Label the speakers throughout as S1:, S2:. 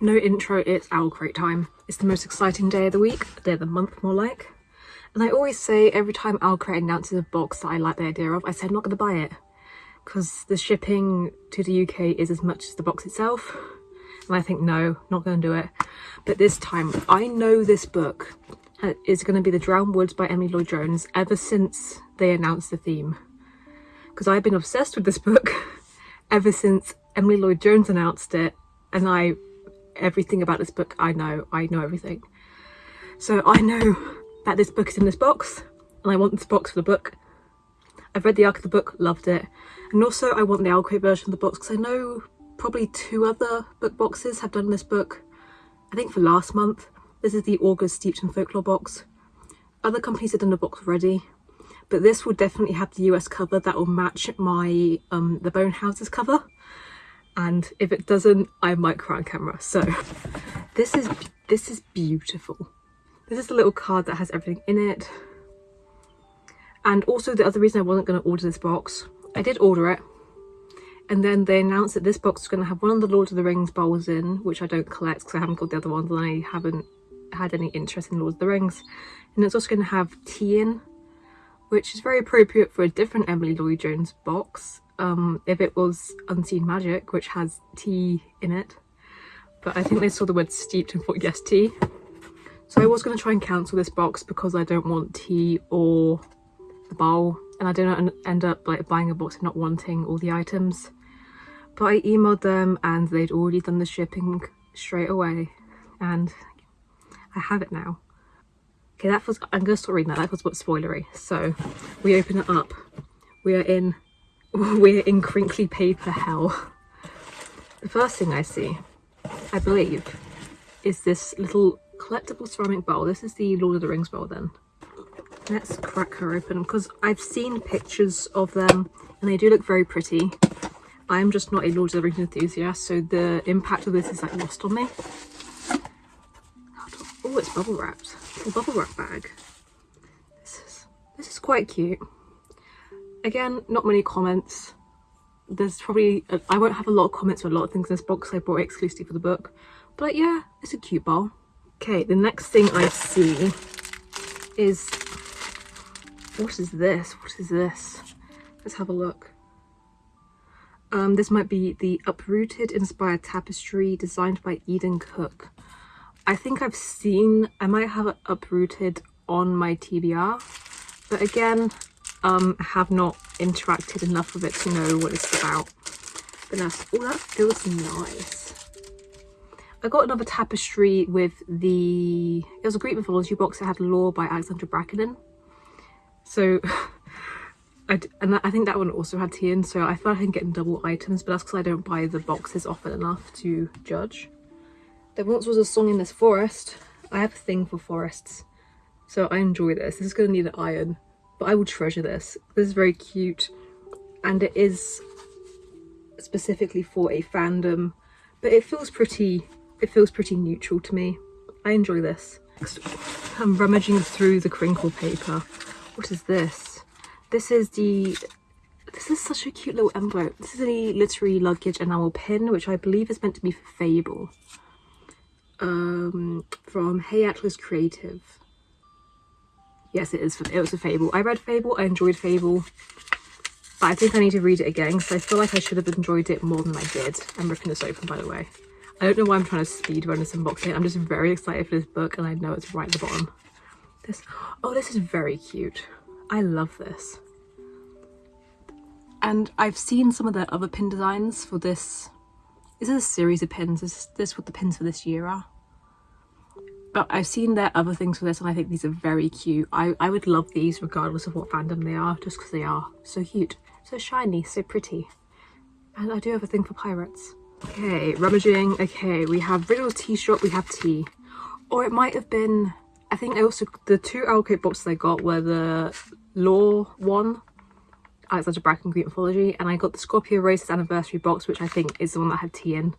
S1: No intro, it's Owl Crate time. It's the most exciting day of the week, day of the month more like. And I always say every time Owl Crate announces a box that I like the idea of, I say I'm not going to buy it. Because the shipping to the UK is as much as the box itself. And I think, no, not going to do it. But this time, I know this book is going to be The Drowned Woods by Emily Lloyd Jones ever since they announced the theme. Because I've been obsessed with this book ever since Emily Lloyd Jones announced it. And I everything about this book I know. I know everything. So I know that this book is in this box and I want this box for the book. I've read the arc of the book, loved it. And also I want the Owl version of the box because I know probably two other book boxes have done this book. I think for last month. This is the August Steeped in Folklore box. Other companies have done the box already. But this will definitely have the US cover that will match my um, The Bone Houses cover and if it doesn't I might cry on camera. So this is this is beautiful. This is the little card that has everything in it. And also the other reason I wasn't going to order this box I did order it. And then they announced that this box is going to have one of the Lord of the Rings bowls in which I don't collect because I haven't got the other ones and I haven't had any interest in Lord of the Rings. And it's also going to have tea in which is very appropriate for a different Emily Lloyd Jones box um, if it was Unseen Magic, which has tea in it. But I think they saw the word steeped and thought, yes, tea. So I was going to try and cancel this box because I don't want tea or the bowl. And I don't end up like buying a box and not wanting all the items. But I emailed them and they'd already done the shipping straight away. And I have it now. Okay, that was, I'm going to start reading that. That was what spoilery. So we open it up. We are in we're in crinkly paper hell. The first thing I see, I believe, is this little collectible ceramic bowl. This is the Lord of the Rings bowl then. Let's crack her open because I've seen pictures of them and they do look very pretty. I'm just not a Lord of the Rings enthusiast, so the impact of this is like lost on me. Oh, it's bubble wrapped. A bubble wrap bag. This is this is quite cute. Again, not many comments. There's probably, I won't have a lot of comments for a lot of things in this box I bought exclusively for the book. But yeah, it's a cute bowl. Okay, the next thing I see is, what is this? What is this? Let's have a look. Um, this might be the Uprooted Inspired Tapestry designed by Eden Cook. I think I've seen, I might have uprooted on my TBR, but again, um, have not interacted enough with it to know what it's about. But that's, oh, that feels nice. I got another tapestry with the, it was a Greek mythology box that had Lore by Alexandra Bracken in. So, I, and I think that one also had tea in, so I thought I'm getting double items, but that's because I don't buy the boxes often enough to judge. There once was a song in this forest. I have a thing for forests, so I enjoy this. This is going to need an iron but I will treasure this. This is very cute and it is specifically for a fandom, but it feels pretty, it feels pretty neutral to me. I enjoy this. I'm rummaging through the crinkle paper. What is this? This is the, this is such a cute little envelope. This is a literary luggage enamel pin, which I believe is meant to be for Fable. Um, from Hey Atlas Creative. Yes, it is. It was a Fable. I read Fable. I enjoyed Fable. But I think I need to read it again because I feel like I should have enjoyed it more than I did. I'm ripping this open, by the way. I don't know why I'm trying to speed run this unboxing. I'm just very excited for this book and I know it's right at the bottom. This, oh, this is very cute. I love this. And I've seen some of the other pin designs for this. Is this a series of pins. Is this what the pins for this year are but I've seen their other things for this and I think these are very cute. I, I would love these regardless of what fandom they are, just because they are so cute, so shiny, so pretty. And I do have a thing for pirates. Okay, rummaging. Okay, we have Riddle's tea shop, we have tea. Or it might have been, I think I also, the two Owl Crate boxes I got were the Lore one, Alexandra Bracken Greek Mythology, and I got the Scorpio Races Anniversary box, which I think is the one that had tea in.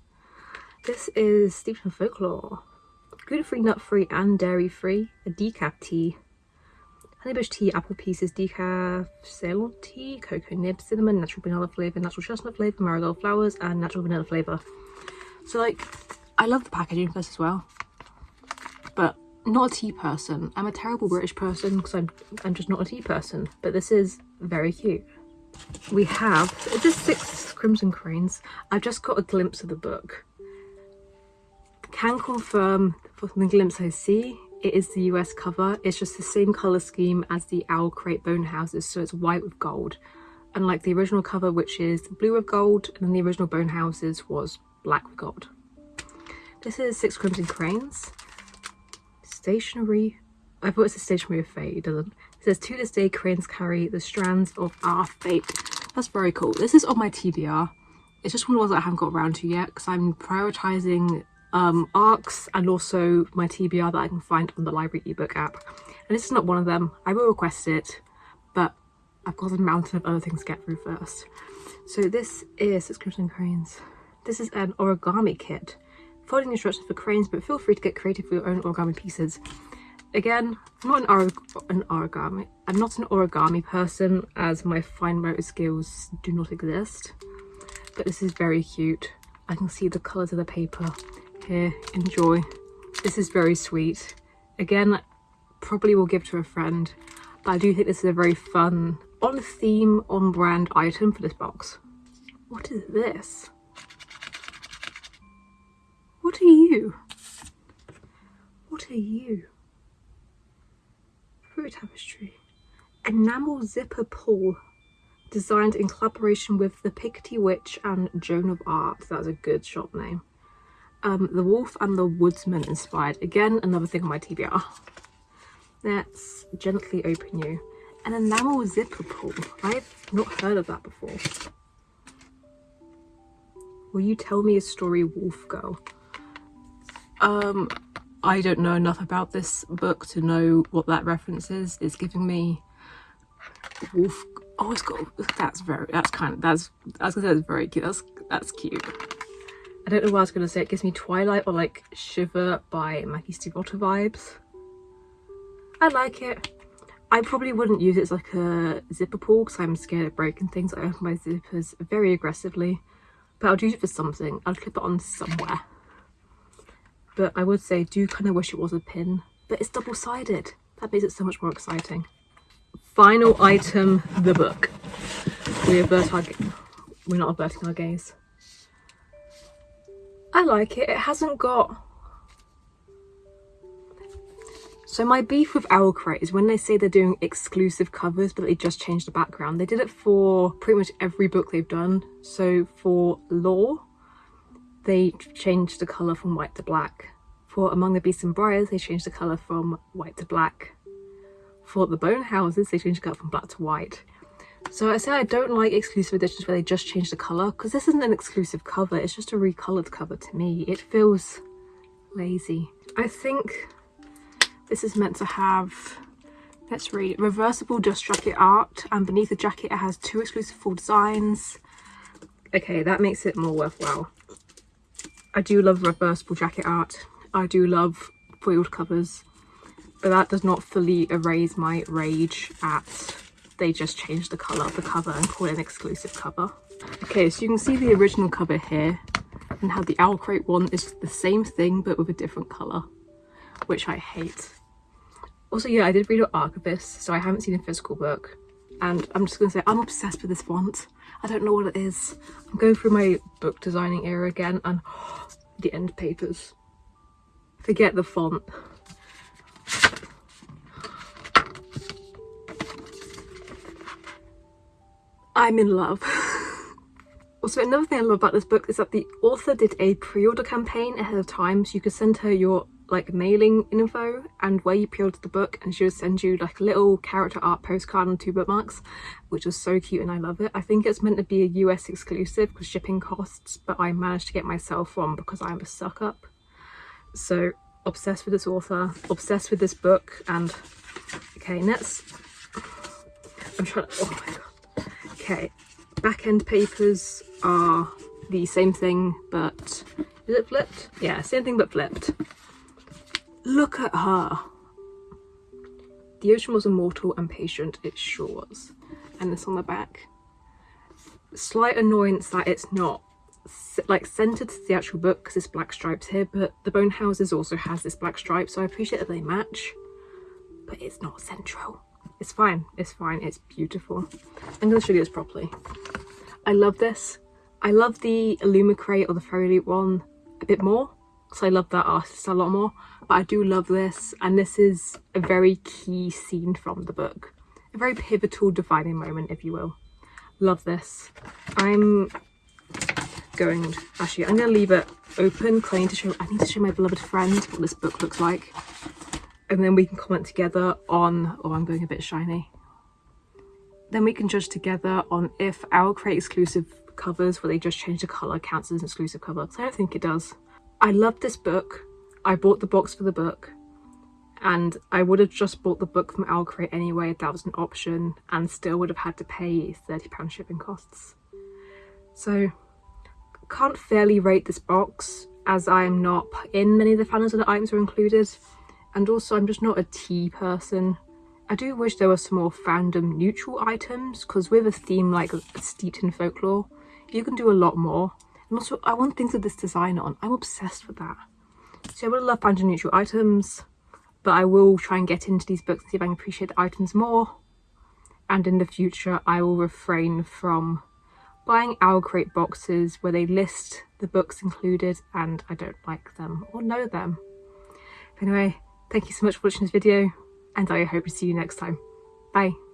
S1: This is Steeped in Folklore gluten-free, nut-free and dairy-free, a decaf tea, honeybush tea, apple pieces, decaf Ceylon tea, cocoa nib, cinnamon, natural vanilla flavour, natural chestnut flavour, marigold flowers and natural vanilla flavour. So like, I love the packaging for this as well. But not a tea person. I'm a terrible British person because I'm, I'm just not a tea person. But this is very cute. We have just six Crimson Cranes. I've just got a glimpse of the book. Can confirm from the glimpse I see, it is the US cover. It's just the same colour scheme as the Owl Crate Bone Houses, so it's white with gold. Unlike the original cover, which is blue with gold, and then the original Bone Houses was black with gold. This is Six Crimson Cranes. Stationery. I thought it's a stationery of fate, it doesn't. It says, to this day, cranes carry the strands of our fate. That's very cool. This is on my TBR. It's just one of the ones that I haven't got around to yet because I'm prioritising um, ARCs and also my TBR that I can find on the library ebook app. And this is not one of them. I will request it, but I've got a mountain of other things to get through first. So this is Six Crimson Cranes. This is an origami kit folding instructions for cranes, but feel free to get creative with your own origami pieces. Again, I'm not an, or an origami. I'm not an origami person, as my fine motor skills do not exist. But this is very cute. I can see the colours of the paper. Here, enjoy. This is very sweet. Again, probably will give to a friend, but I do think this is a very fun, on theme, on brand item for this box. What is this? What are you? What are you? Fruit tapestry. Enamel zipper pull. Designed in collaboration with the Picotee Witch and Joan of Arc. That's a good shop name. Um, the Wolf and the Woodsman inspired. Again, another thing on my TBR. Let's gently open you. An enamel zipper pull. I've not heard of that before. Will you tell me a story, Wolf Girl? Um, I don't know enough about this book to know what that reference is. It's giving me wolf. Oh, it's got. That's very. That's kind of. That's. I was gonna say that's very cute. That's that's cute. I don't know what I was gonna say. It gives me Twilight or like Shiver by Maggie Stiefvater vibes. I like it. I probably wouldn't use it as like a zipper pull because I'm scared of breaking things. I open my zippers very aggressively. But I'll use it for something. I'll clip it on somewhere but I would say do kind of wish it was a pin but it's double-sided that makes it so much more exciting final item the book we avert our we're not averting our gaze I like it it hasn't got so my beef with Owlcrate is when they say they're doing exclusive covers but they just changed the background. They did it for pretty much every book they've done. So for Lore, they changed the colour from white to black. For Among the Beasts and Briars, they changed the colour from white to black. For the Bone Houses, they changed the colour from black to white. So I say I don't like exclusive editions where they just change the colour, because this isn't an exclusive cover, it's just a recoloured cover to me. It feels lazy. I think this is meant to have, let's read, reversible dust jacket art, and beneath the jacket it has two exclusive full designs. Okay, that makes it more worthwhile. I do love reversible jacket art. I do love foiled covers, but that does not fully erase my rage at they just changed the colour of the cover and call it an exclusive cover. Okay, so you can see the original cover here and how the Owl Crate one is the same thing but with a different colour, which I hate. Also, yeah, I did read Archivist, so I haven't seen a physical book. And I'm just to say, I'm obsessed with this font. I don't know what it is. I'm going through my book designing era again and the end papers. Forget the font. I'm in love. also, another thing I love about this book is that the author did a pre-order campaign ahead of time, so you could send her your like mailing info and where you pre-ordered the book and she would send you like a little character art postcard and two bookmarks which was so cute and I love it. I think it's meant to be a US exclusive because shipping costs but I managed to get myself one because I'm a suck up. So obsessed with this author, obsessed with this book and okay let's I'm trying to, oh my god. Okay, back end papers are the same thing but is it flipped? Yeah, same thing but flipped. Look at her. The ocean was immortal and patient, it sure was. And this on the back. Slight annoyance that it's not like centered to the actual book because it's black stripes here but the bone houses also has this black stripe so I appreciate that they match but it's not central it's fine it's fine it's beautiful. I'm to show you this properly. I love this. I love the Illumicrate or the Fairy Loot one a bit more because I love that artist a lot more. But I do love this and this is a very key scene from the book. A very pivotal defining moment if you will. Love this. I'm going actually I'm gonna leave it open need to show I need to show my beloved friend what this book looks like and then we can comment together on oh I'm going a bit shiny. Then we can judge together on if OwlCrate exclusive covers where they just change the color counts as an exclusive cover. Because I don't think it does. I love this book. I bought the box for the book. And I would have just bought the book from OwlCrate anyway if that was an option and still would have had to pay £30 shipping costs. So can't fairly rate this box as I am not in many of the fandoms where the items are included and also I'm just not a tea person. I do wish there were some more fandom neutral items because with a theme like steeped in folklore you can do a lot more and also I want things with this design on. I'm obsessed with that. So I would love fandom neutral items but I will try and get into these books and see if I can appreciate the items more and in the future I will refrain from buying owl crate boxes where they list the books included and I don't like them or know them. But anyway, thank you so much for watching this video and I hope to see you next time. Bye.